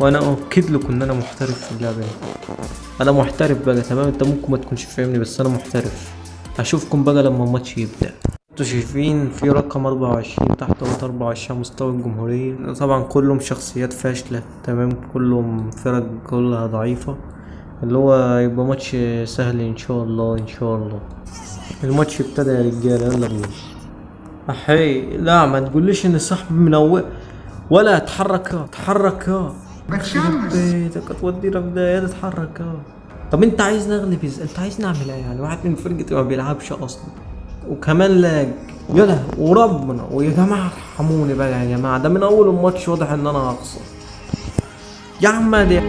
وأنا اكد لكم إن أنا محترف في اللعبة دي. أنا محترف بقى تمام؟ أنت ممكن ما تكونش فاهمني بس أنا محترف. هشوفكم بقى لما الماتش يبدأ. أنتوا شايفين في رقم 24 تحت ضغط 24 مستوى الجمهورية. طبعا كلهم شخصيات فاشلة تمام؟ كلهم فرق كلها ضعيفة. اللي هو يبقى ماتش سهل إن شاء الله إن شاء الله. الماتش ابتدى يا رجالة يلا بينا. أحي لا ما تقوليش إن صاحبي منوع ولا أتحرك أتحرك. بتشمس. بيتك هتودينا بداية اتحرك يا طب انت عايز نغلب إزاي انت عايز نعمل إيه؟ يعني واحد من فرقتي ما بيلعبش أصلا. وكمان لاج. يلا وربنا. ويا جماعة ارحموني بقى يا جماعة ده من أول الماتش واضح إن أنا هخسر. يا عم دي